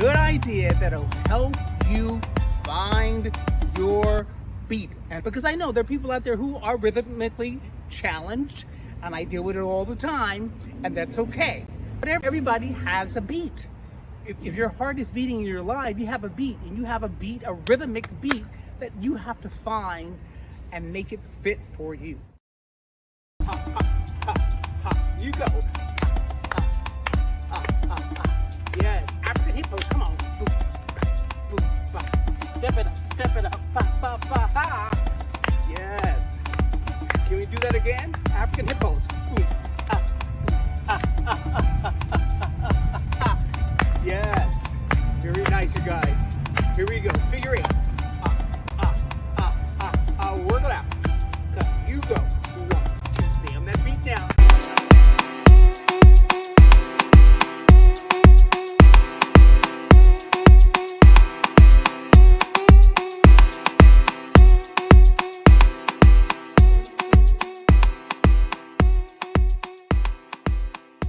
good idea that'll help you find your beat. And because I know there are people out there who are rhythmically challenged, and I deal with it all the time, and that's okay. But everybody has a beat. If, if your heart is beating in your life, you have a beat, and you have a beat, a rhythmic beat that you have to find and make it fit for you. Ha, ha, ha. You go. Step it up. Ba, ba, ba, ha. Yes. Can we do that again? African hippos. Boom,